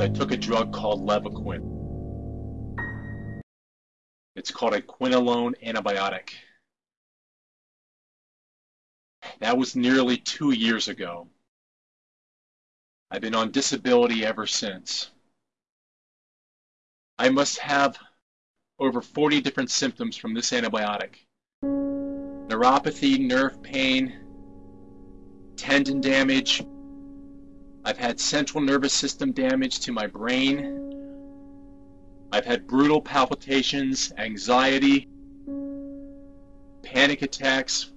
I took a drug called Levaquin. It's called a quinolone antibiotic. That was nearly two years ago. I've been on disability ever since. I must have over 40 different symptoms from this antibiotic. Neuropathy, nerve pain, tendon damage. I've had central nervous system damage to my brain. I've had brutal palpitations, anxiety, panic attacks,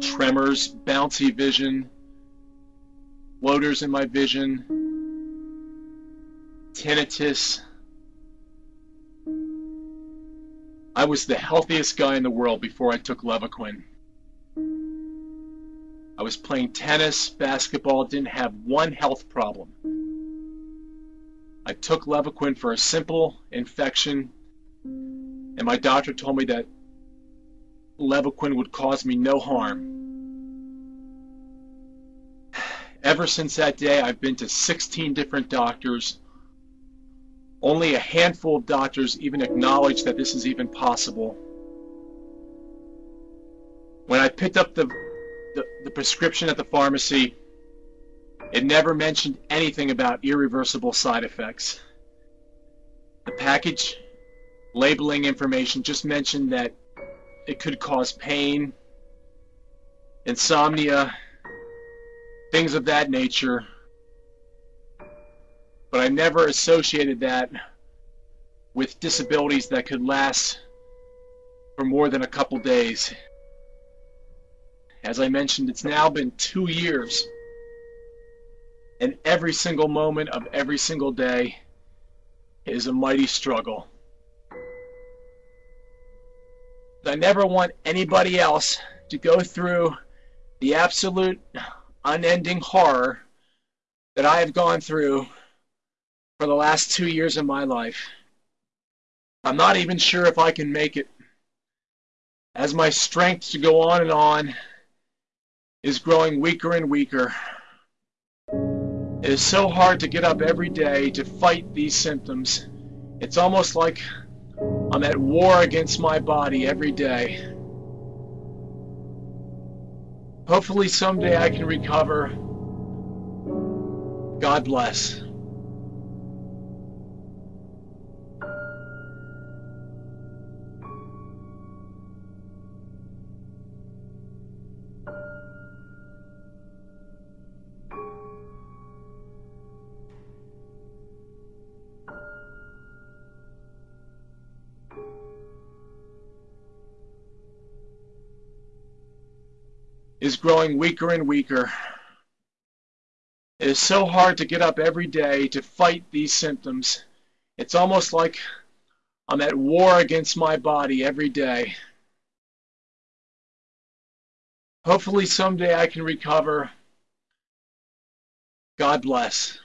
tremors, bouncy vision, floaters in my vision, tinnitus. I was the healthiest guy in the world before I took Levaquin. I was playing tennis, basketball, didn't have one health problem. I took Levaquin for a simple infection, and my doctor told me that Levaquin would cause me no harm. Ever since that day, I've been to 16 different doctors. Only a handful of doctors even acknowledge that this is even possible. When I picked up the, the, the prescription at the pharmacy, it never mentioned anything about irreversible side effects. The package labeling information just mentioned that it could cause pain, insomnia, things of that nature. But I never associated that with disabilities that could last for more than a couple days. As I mentioned, it's now been two years, and every single moment of every single day is a mighty struggle. I never want anybody else to go through the absolute unending horror that I have gone through for the last two years of my life. I'm not even sure if I can make it. As my strength to go on and on is growing weaker and weaker. It is so hard to get up every day to fight these symptoms. It's almost like I'm at war against my body every day. Hopefully someday I can recover. God bless. Is growing weaker and weaker. It is so hard to get up every day to fight these symptoms. It's almost like I'm at war against my body every day. Hopefully someday I can recover. God bless.